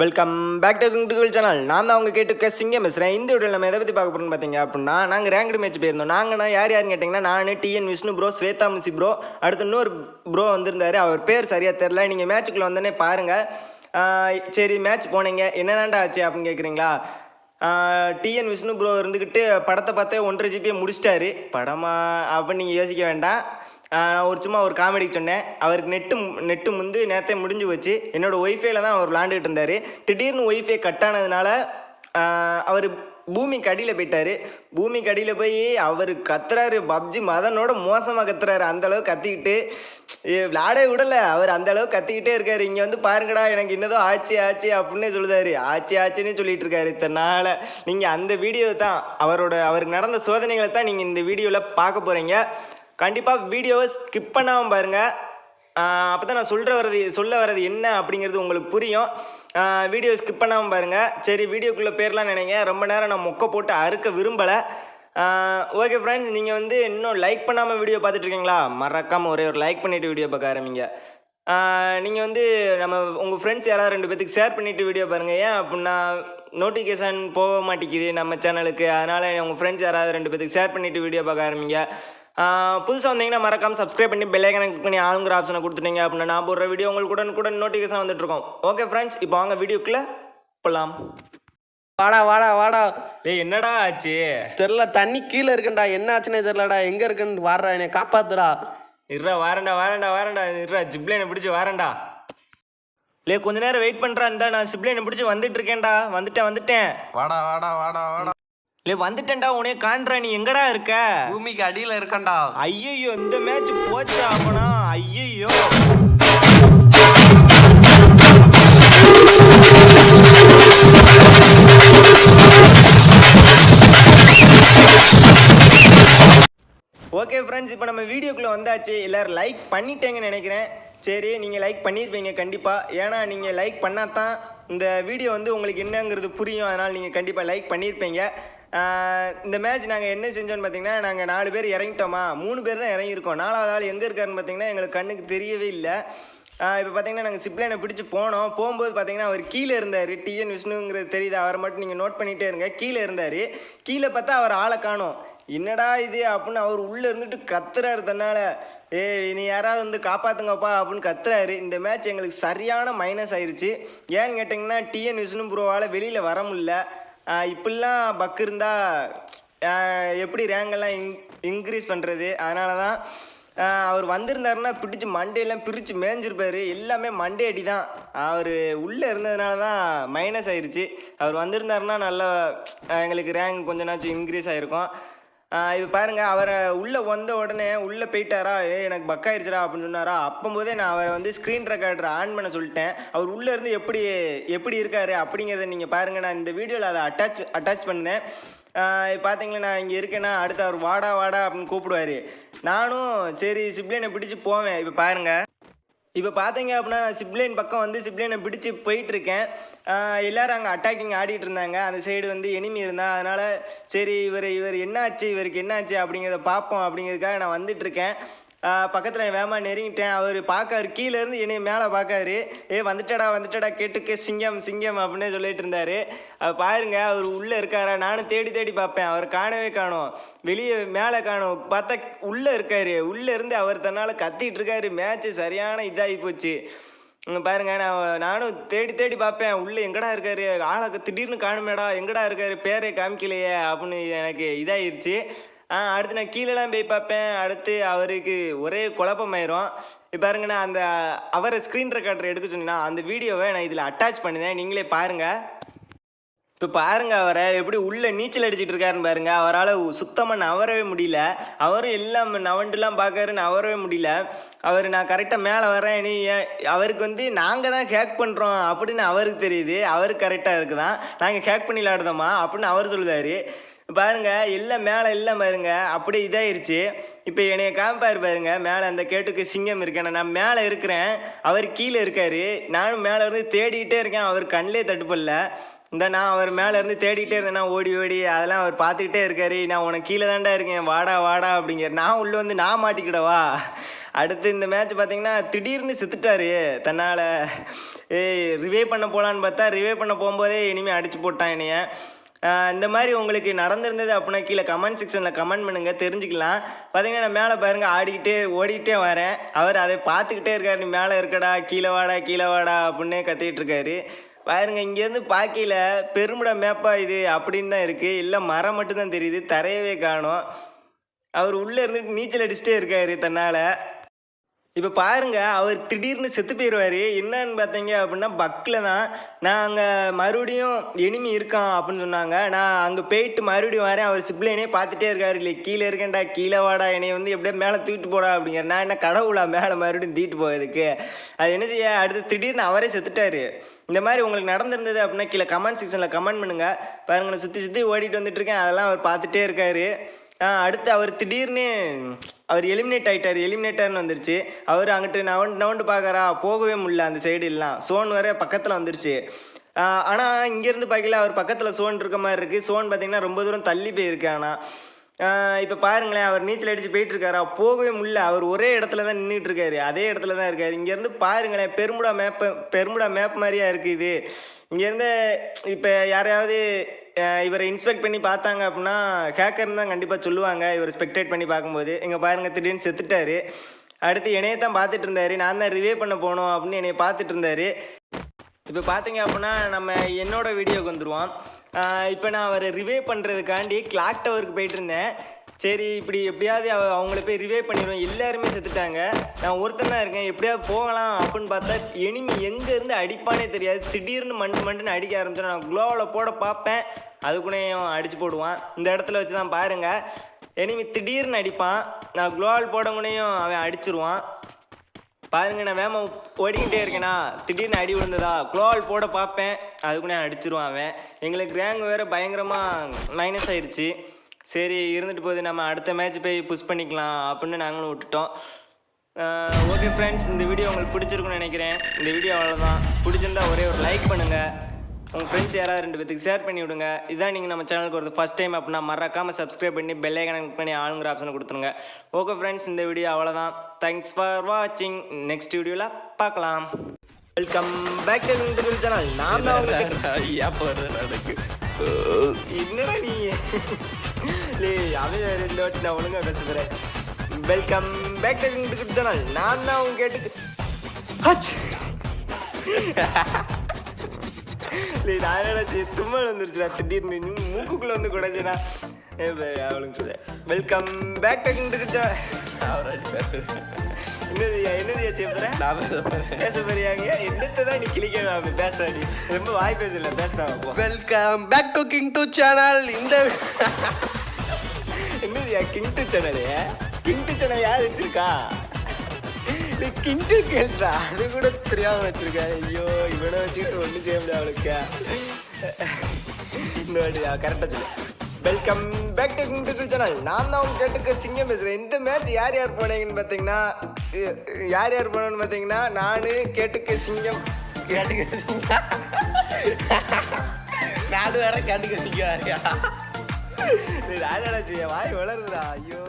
Welcome back to குங்குள் channel நான் தான் அவங்க கேட்டுக்க சிங்கம் பேசுகிறேன் இந்த வீடியோ நம்ம எதை பற்றி பார்க்க போகிறோம்னு பார்த்தீங்க அப்படின்னா நாங்கள் ரேங்க்டு மேட்ச் போயிருந்தோம். நாங்கள்னா யார் யாருன்னு கேட்டிங்கன்னா நான் டிஎன் விஷ்ணு ப்ரோ ஸ்வேதா முசி ப்ரோ அடுத்து இன்னொரு ப்ரோ வந்திருந்தாரு. அவர் பேர் சரியாக தெரில நீங்கள் மேட்ச்சுக்குள்ளே வந்தோடனே பாருங்கள் சரி மேட்ச் போனீங்க. என்னதான்டா ஆச்சு அப்படின்னு கேட்குறீங்களா டிஎன் விஷ்ணு ப்ரோ இருந்துக்கிட்டு படத்தை பார்த்தே ஒன்றரை ஜிபியை முடிச்சிட்டாரு. படமா அப்படின்னு நீங்கள் யோசிக்க வேண்டாம். நான் ஒரு சும்மா ஒரு காமெடிக்கு சொன்னேன். அவருக்கு நெட்டு நெட்டு முந்து நேரத்தை முடிஞ்சு போச்சு. என்னோடய ஒய்ஃபைல தான் அவர் விளாண்டுக்கிட்டு இருந்தார். திடீர்னு ஒய்ஃபை கட் ஆனதுனால அவர் பூமிக்கு அடியில் போயிட்டார். பூமிக்கு அடியில் போய் அவர் கத்துறாரு. பப்ஜி மதனோட மோசமாக கத்துறாரு. அந்தளவுக்கு கத்திக்கிட்டு ஏ, விளையாடவே அவர் அந்த அளவுக்கு கத்திக்கிட்டே இருக்காரு. இங்கே வந்து பாருங்கடா எனக்கு என்னதோ ஆச்சு ஆச்சு அப்படின்னு சொல்லுதாரு. ஆச்சு ஆச்சுன்னு சொல்லிட்டு இருக்காரு இத்தனால நீங்கள் அந்த வீடியோ தான் அவரோட அவருக்கு நடந்த சோதனைகளை தான் நீங்கள் இந்த வீடியோவில் பார்க்க போகிறீங்க கண்டிப்பாக வீடியோவை ஸ்கிப் பண்ணாமல் பாருங்கள் அப்போ தான் நான் சொல்கிற வரது சொல்ல வர்றது என்ன அப்படிங்கிறது உங்களுக்கு புரியும். வீடியோ ஸ்கிப் பண்ணாமல் பாருங்கள் சரி வீடியோக்குள்ளே பேர்லாம் நினைங்க. ரொம்ப நேரம் நான் மொக்க போட்டு அறுக்க விரும்பலை. ஓகே ஃப்ரெண்ட்ஸ் நீங்கள் வந்து இன்னும் லைக் பண்ணாமல் வீடியோ பார்த்துட்டு இருக்கீங்களா? மறக்காமல் ஒரே ஒரு லைக் பண்ணிவிட்டு வீடியோ பார்க்க ஆரம்பிங்க. நீங்கள் வந்து நம்ம உங்கள் ஃப்ரெண்ட்ஸ் யாராவது ரெண்டு பேத்துக்கு ஷேர் பண்ணிவிட்டு வீடியோ பாருங்கள் ஏன் அப்படின்னா நோட்டிஃபிகேஷன் போக மாட்டேங்குது நம்ம சேனலுக்கு அதனால் உங்கள் ஃப்ரெண்ட்ஸ் யாராவது ரெண்டு பேத்துக்கு ஷேர் பண்ணிவிட்டு வீடியோ பார்க்க ஆரம்பிங்க. புதுசாக வந்தீங்கன்னா மறக்காமல் சப்ஸ்கிரைப் பண்ணி பெல்லைக்கனை கிளிக் பண்ணி ஆளுங்கிற ஆப்ஷனை கொடுத்துட்டீங்க அப்படின்னா நான் போடுற வீடியோ உங்களுக்கு கூட கூட நோட்டிஃபிகேஷன் வந்துட்டுருக்கோம். ஓகே ஃப்ரெண்ட்ஸ் இப்போ வாங்க வீடியோக்குள்ளே போகலாம் வாடா வாடா வாடா. டேய் என்னடா ஆச்சு? தெரில தண்ணி கீழே இருக்குண்டா என்ன ஆச்சுன்னே தெரிலடா எங்க இருக்குன்னு வாடுறா என்னை காப்பாத்துடா. இருடா வாரண்டா வாரண்டா வாரண்டா இருடா ஜிப்லைனை பிடிச்சி வாரண்டா லே கொஞ்ச நேரம் வெயிட் பண்ணுறா இருந்தா நான் சிப்லைனை பிடிச்சி வந்துட்டு இருக்கேன்டா வந்துட்டேன் வந்துட்டேன். வாடா வாடா வாடா வாடா. லே வந்துட்டேன்டா உனே காண்றா நீ எங்கடா இருக்க? பூமிக்கு அடியில இருக்கண்டா ஐயையோ இந்த மேட்ச் போச்சா அப்பனா. ஐயையோ. ஓகே ஃப்ரெண்ட்ஸ் இப்போ நம்ம வீடியோக்குள்ளே வந்தாச்சு. எல்லோரும் லைக் பண்ணிட்டேங்கன்னு நினைக்கிறேன். சரி நீங்கள் லைக் பண்ணியிருப்பீங்க கண்டிப்பாக ஏன்னா நீங்கள் லைக் பண்ணால் தான் இந்த வீடியோ வந்து உங்களுக்கு என்னங்கிறது புரியும். அதனால் நீங்கள் கண்டிப்பாக லைக் பண்ணியிருப்பீங்க இந்த மேட்ச் நாங்கள் என்ன செஞ்சோன்னு பார்த்தீங்கன்னா நாங்கள் நாலு பேர் இறங்கிட்டோமா? மூணு பேர் தான் இறங்கியிருக்கோம். நாலாவது ஆள் எங்கே இருக்காருன்னு பார்த்தீங்கன்னா எங்களுக்கு கண்ணுக்கு தெரியவே இல்லை. இப்போ பார்த்தீங்கன்னா நாங்கள் சிப்லைனை பிடிச்சி போனோம். போகும்போது பார்த்தீங்கன்னா அவர் கீழே இருந்தார். டிஎன் விஷ்ணுங்கிறது தெரியுது. அவரை மட்டும் நீங்கள் நோட் பண்ணிகிட்டே இருங்க. கீழே இருந்தார். கீழே பார்த்தா அவர் ஆளை காணும். என்னடா இது அப்படின்னு அவர் உள்ளே இருந்துட்டு கத்துறாரு தன்னால். ஏய் நீ யாராவது வந்து காப்பாற்றுங்கப்பா அப்படின்னு கத்துறாரு. இந்த மேட்ச் எங்களுக்கு சரியான மைனஸ் ஆயிடுச்சு ஏன்னு கேட்டிங்கன்னா டிஎன் விஷ்ணு ப்ரோவால் வெளியில் வர முடியல. இப்படிலாம் பக் இருந்தால் எப்படி ரேங்கெல்லாம் இன் இன்க்ரீஸ் பண்ணுறது அதனால தான் அவர் வந்திருந்தாருன்னா பிடிச்சி மண்டையெல்லாம் பிரித்து மேய்ஞ்சிருப்பாரு எல்லாமே மண்டே அடி தான் அவர் உள்ளே இருந்ததுனால தான் மைனஸ் ஆயிடுச்சு அவர் வந்திருந்தாருன்னா நல்லா எங்களுக்கு ரேங்க் கொஞ்ச நாச்சும் இன்க்ரீஸ் ஆகிருக்கும் இப்போ பாருங்கள் அவரை உள்ளே வந்த உடனே உள்ளே போயிட்டாரா? ஏ எனக்கு பக்காயிருச்சுரா அப்படின்னு சொன்னாரா? அப்போம்போதே நான் அவரை வந்து ஸ்க்ரீன் ரெக்கார்டர் ஆன் பண்ண சொல்லிட்டேன். அவர் உள்ளே இருந்து எப்படி எப்படி இருக்காரு அப்படிங்கிறத நீங்கள் பாருங்கள் நான் இந்த வீடியோவில் அதை அட்டாச் அட்டாச் பண்ணேன். இப்போ பார்த்தீங்களா நான் இங்கே இருக்கேன்னா அடுத்து அவர் வாடா வாடா அப்படின்னு கூப்பிடுவார். நானும் சரி சிப்ளினை பிடிச்சி போவேன். இப்போ பாருங்கள் இப்போ பார்த்தீங்க அப்படின்னா சிப்லைன் பக்கம் வந்து சிப்லைனை பிடிச்சி போயிட்டுருக்கேன். எல்லோரும் அங்கே அட்டாக்கிங் ஆடிட்டு இருந்தாங்க. அந்த சைடு வந்து எனிமி இருந்தால் அதனால் சரி இவர் இவர் என்னாச்சு இவருக்கு என்னாச்சு அப்படிங்கிறத பார்ப்போம் அப்படிங்கிறதுக்காக நான் வந்துட்டுருக்கேன். பக்கத்தில் வேமா நெருங்கிட்டேன். அவர் பார்க்காரு. கீழேருந்து என்னை மேலே பார்க்காரு. ஏ வந்துட்டடா வந்துட்டடா கேட்டுக்க சிங்கம் சிங்கம் அப்படின்னு சொல்லிட்டு இருந்தாரு. அவர் பாருங்க அவர் உள்ளே இருக்காரா? நானும் தேடி தேடி பார்ப்பேன். அவர் காணவே காணும். வெளியே மேலே காணும். பார்த்தா உள்ளே இருக்காரு. உள்ளே இருந்து அவர் தன்னால் கத்திட்டு இருக்காரு. மேட்ச்சு சரியான இதாகி போச்சு. பாருங்க நான் நானும் தேடி தேடி பார்ப்பேன். உள்ளே எங்கடா இருக்காரு? ஆளை திடீர்னு காணுமேடா. எங்கடா இருக்காரு? பேரே காமிக்கலையே அப்படின்னு எனக்கு இதாயிருச்சு. அடுத்து நான் கீழேலாம் போய் பார்ப்பேன். அடுத்து அவருக்கு ஒரே குழப்பமாயிரும். இப்போ பாருங்கண்ணா அந்த அவரை ஸ்க்ரீன் ரெக்கார்டர் எடுக்க சொன்னீங்கன்னா அந்த வீடியோவை நான் இதில் அட்டாச் பண்ணினேன். நீங்களே பாருங்கள் இப்போ பாருங்கள் அவரை எப்படி உள்ளே நீச்சல் அடிச்சிட்டு இருக்காருன்னு பாருங்கள் அவரால் சுத்தமாக நவரவே முடியல. அவரும் எல்லாம் நவண்டுலாம் பார்க்காரு நவரவே முடியல. அவர் நான் கரெக்டாக மேலே வரேன் நீ ஏன் அவருக்கு வந்து நாங்கள் தான் ஹேக் பண்ணுறோம் அப்படின்னு அவருக்கு தெரியுது. அவருக்கு கரெக்டாக இருக்குதான். நாங்கள் ஹேக் பண்ணி விளாடுதோமா அப்படின்னு அவர் சொல்லுதாரு. பாருங்க எல்லாம் மேலே எல்லாம் பாருங்க. அப்படியே இதாயிருச்சு. இப்போ என்னைய காமிப்பார் பாருங்க மேலே அந்த கேட்டுக்கு சிங்கம் இருக்கேன் நான் மேலே இருக்கிறேன். அவர் கீழே இருக்காரு. நானும் மேலே இருந்து தேடிக்கிட்டே இருக்கேன். அவர் கண்ணிலே தட்டுப்படல இந்த நான் அவர் மேலே இருந்து தேடிக்கிட்டே இருந்தேன் ஓடி ஓடி அதெல்லாம் அவர் பார்த்துக்கிட்டே இருக்காரு. நான் உனக்கு கீழே தான்டா இருக்கேன். வாடா வாடா அப்படிங்கிற நான் உள்ளே வந்து நான் மாட்டிக்கிடவா அடுத்து இந்த மேட்ச் பார்த்தீங்கன்னா திடீர்னு செத்துட்டாரு. தன்னால் ஏய் ரிவே பண்ண போகலான்னு பார்த்தா ரிவே பண்ண போகும்போதே இனிமேல் அடிச்சு போட்டான் என்னைய. இந்த மாதிரி உங்களுக்கு நடந்திருந்தது அப்படின்னா கீழே கமெண்ட் செக்ஷனில் கமெண்ட் பண்ணுங்க தெரிஞ்சுக்கலாம். பார்த்தீங்கன்னா நான் மேலே பாருங்கள் ஆடிக்கிட்டே ஓடிக்கிட்டே வரேன். அவர் அதை பார்த்துக்கிட்டே இருக்காரு. நீ மேலே இருக்கடா கீழே வாடா கீழே வாடா அப்படின்னு கத்திக்கிட்டு இருக்காரு. பாருங்க இங்கேருந்து பார்க்கையில பெருமிட மேப்பா இது அப்படின்னு தான் இருக்குது இல்லை மரம் மட்டும்தான் தெரியுது தரையவே காணும். அவர் உள்ளே இருந்துட்டு நீச்சல் அடிச்சுட்டே இருக்காரு தன்னால். இப்போ பாருங்க அவர் திடீர்னு செத்து போயிடுவார் என்னன்னு பார்த்தீங்க அப்படின்னா பக்கில் தான். நான் அங்கே மறுபடியும் எனிமி இருக்கான் அப்படின்னு சொன்னாங்க. நான் அங்கே போயிட்டு மறுபடியும் வரேன். அவர் சிப்ளைனே பார்த்துட்டே இருக்காரு. இல்லை கீழே இருக்கேன்டா. கீழே வாடா. என்னை வந்து எப்படியே மேலே தூக்கிட்டு போடா அப்படிங்கிற நான் என்ன கடவுளா? மேலே மறுபடியும் தூக்கிட்டு போகிறதுக்கு அது என்ன செய்ய? அடுத்து திடீர்னு அவரே செத்துட்டார். இந்த மாதிரி உங்களுக்கு நடந்திருந்தது அப்படின்னா கீழே கமெண்ட் செக்ஷனில் கமெண்ட் பண்ணுங்கள் பாருங்க நான் சுற்றி சுற்றி ஓடிட்டு வந்துட்டுருக்கேன் அதெல்லாம் அவர் பார்த்துட்டே இருக்காரு. அடுத்து அவர் திடீர்னு அவர் எலிமினேட் ஆயிட்டார் எலிமினேட்டர்னு வந்துருச்சு. அவர் அங்கிட்டு நவண்டு நவண்டு பார்க்கறா போகவே முடியல அந்த சைடு எல்லாம் சோன் வர பக்கத்தில் வந்துருச்சு. ஆனால் இங்கேருந்து பார்க்கல அவர் பக்கத்தில் சோன் இருக்க மாதிரி இருக்குது சோன் பார்த்திங்கன்னா ரொம்ப தூரம் தள்ளி போயிருக்கு ஆனால் இப்போ பாருங்களேன் அவர் நீச்சல் அடித்து போயிட்டுருக்காரா? போகவே முடியல. அவர் ஒரே இடத்துல தான் நின்றுட்டுருக்காரு அதே இடத்துல தான் இருக்கார். இங்கேருந்து பாருங்களேன் பெருமுடா மேப்பு பெருமுடா மேப் மாதிரியா இருக்குது இது. இங்கேருந்து இப்போ யாரையாவது இவரை இன்ஸ்பெக்ட் பண்ணி பார்த்தாங்க அப்படின்னா ஹேக்கர்னு தான் கண்டிப்பாக சொல்லுவாங்க. இவர் ஸ்பெக்டேட் பண்ணி பார்க்கும்போது. இங்கே பாருங்கள் திடீர்னு செத்துட்டாரு. அடுத்து என்னைய தான் பார்த்துட்டு இருந்தார். நான் தான் ரிவே பண்ண போனோம் அப்படின்னு என்னைய பார்த்துட்டு இருந்தாரு. இப்போ பார்த்தீங்க அப்படின்னா நம்ம என்னோட வீடியோக்கு வந்துடுவோம் இப்போ நான் அவரை ரிவே பண்ணுறதுக்காண்டி கிளாக் டவருக்கு போயிட்டு இருந்தேன். சரி இப்படி எப்படியாவது அவங்கள போய் ரிவே பண்ணிடுவோம். எல்லாருமே செத்துட்டாங்க. நான் ஒருத்தன் தான் இருக்கேன். எப்படியாவது போகலாம் அப்படின்னு பார்த்தா எனிமி எங்கேருந்து அடிப்பானே தெரியாது. திடீர்னு மண்டு மண்டுன்னு அடிக்க ஆரம்பிச்சோம் நான் குளோவில் போட பார்ப்பேன். அதுக்குள்ளேயும் அடிச்சு போடுவான். இந்த இடத்துல வச்சு தான் பாருங்கள் எனிமி திடீர்னு அடிப்பான். நான் க்ளோவால் போடங்குனையும் அவன் அடிச்சிருவான். பாருங்க நான் வேமா ஓடிக்கிட்டே இருக்கேனா? திடீர்னு அடி விழுந்ததா? குளோவால் போட பார்ப்பேன். அதுக்குள்ளே அடிச்சிருவான் அவன். எங்களுக்கு ரேங்க் வேறு பயங்கரமாக மைனஸ் ஆயிடுச்சு. சரி இருந்துட்டு போகுது. நம்ம அடுத்த மேட்ச் போய் புஷ் பண்ணிக்கலாம் அப்படின்னு நாங்களும் விட்டுட்டோம். ஓகே ஃப்ரெண்ட்ஸ் இந்த வீடியோ உங்களுக்கு பிடிச்சிருக்குன்னு நினைக்கிறேன். இந்த வீடியோ அவ்வளோதான் பிடிச்சிருந்தா ஒரே ஒரு லைக் பண்ணுங்கள் உங்கள் ஃப்ரெண்ட்ஸ் யாராவது ரெண்டு பேத்துக்கு ஷேர் பண்ணி விடுங்க. இதான் நீங்கள் நம்ம சேனலுக்கு ஒரு ஃபஸ்ட் டைம் அப்படின்னா மறக்காமல் சப்ஸ்கிரைப் பண்ணி பெல் ஐக்கனை பண்ணி ஆளுங்கிற ஆப்ஷனை கொடுத்துருங்க. ஓகே ஃப்ரெண்ட்ஸ் இந்த வீடியோ அவ்வளோதான் தேங்க்ஸ் ஃபார் வாட்சிங் நெக்ஸ்ட் வீடியோவில் பார்க்கலாம். வெல்கம் பேக் டு சேனல் நான் தான் என்னடா நீ? லே அவன் ரெண்டு வாட்டி நான் ஒழுங்கா பேசுகிறேன் வெல்கம் பேக் டு இந்த சேனல் நான் தான் உங்க கேட்டு ஹச் லே நான் நினச்சி தும்மல் வந்துருச்சுடா திடீர்னு. மூக்குக்குள்ள வந்து குடைஞ்சனா அவளுங்க சொல்ல வெல்கம் பேக் டு இந்த சேனல் அவராடி பேசுறேன். என்னதுயா என்னதுயா சேப்பற நான் பேச பேச போறியாங்க? என்னத்தை தான் நீ கிளிக்க பேசாடி. ரொம்ப வாய் பேசல பேசாம போ. Welcome back to king to channel இந்த என்னதுயா கிங்டு சேனலு கிங்டு சேனல் யார் வச்சிருக்கா? நீ கிங்டு கேள்றா. அது கூட தெரியாம வச்சிருக்கா. ஐயோ இவனை வச்சுக்கிட்டு ஒன்றும் செய்ய முடியாது அவளுக்கு. இந்த வாட்டி கரெக்டாக சொல்லு. வெல்கம் பேக் டு கிங்டு சேனல் நான் தான் உங்க கேட்டுக்கு சிங்கம் பேசுகிறேன் இந்த மேட்ச் யார் யார் போனீங்கன்னு பார்த்தீங்கன்னா யார் யார் போனோன்னு பார்த்தீங்கன்னா நான் கேட்டுக்கு சிங்கம். கேட்டுக்க நாலு வேற கேட்டுக்க சிங்க வேறையா? ராஜாடா செய்ய வாய் வளருதுடா. ஐயோ.